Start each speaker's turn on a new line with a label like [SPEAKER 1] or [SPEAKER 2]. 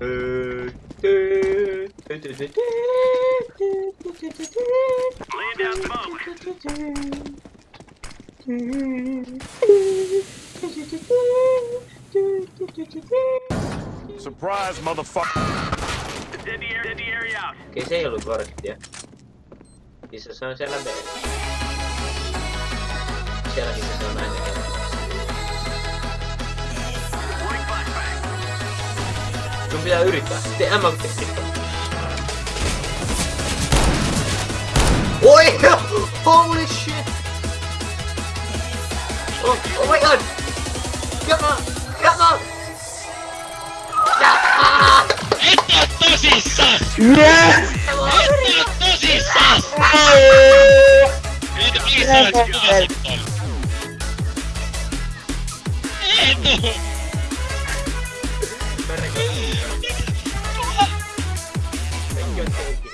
[SPEAKER 1] Laying down smoke.
[SPEAKER 2] Surprise, motherfucker.
[SPEAKER 1] Dead the area, dead the area out.
[SPEAKER 3] Okei, se ei ollut korttia. Missä se Sun pitää yrittää. Tee M Oi! Holy shit! Oh, oh my god! Come on! Come on!
[SPEAKER 4] Et oo tosissas!
[SPEAKER 5] Yes!
[SPEAKER 4] Et oo tosissas! Mitä missä olet kuvasit ton? Et oo!
[SPEAKER 3] Rekoin.